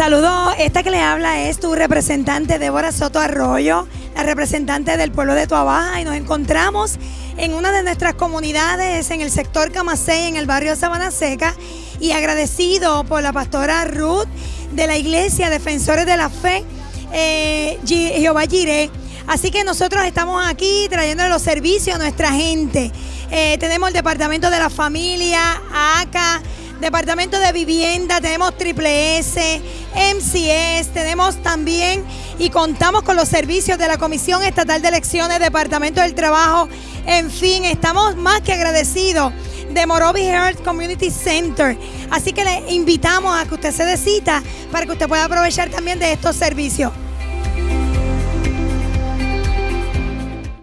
Saludo, esta que le habla es tu representante Débora Soto Arroyo, la representante del pueblo de Tuabaja y nos encontramos en una de nuestras comunidades en el sector Camasey, en el barrio Sabana Seca y agradecido por la pastora Ruth de la iglesia Defensores de la Fe, eh, Jehová. Así que nosotros estamos aquí trayendo los servicios a nuestra gente. Eh, tenemos el departamento de la familia, ACA, Departamento de Vivienda, tenemos Triple S, MCS, tenemos también y contamos con los servicios de la Comisión Estatal de Elecciones, Departamento del Trabajo, en fin, estamos más que agradecidos de Morovi Health Community Center. Así que le invitamos a que usted se decita para que usted pueda aprovechar también de estos servicios.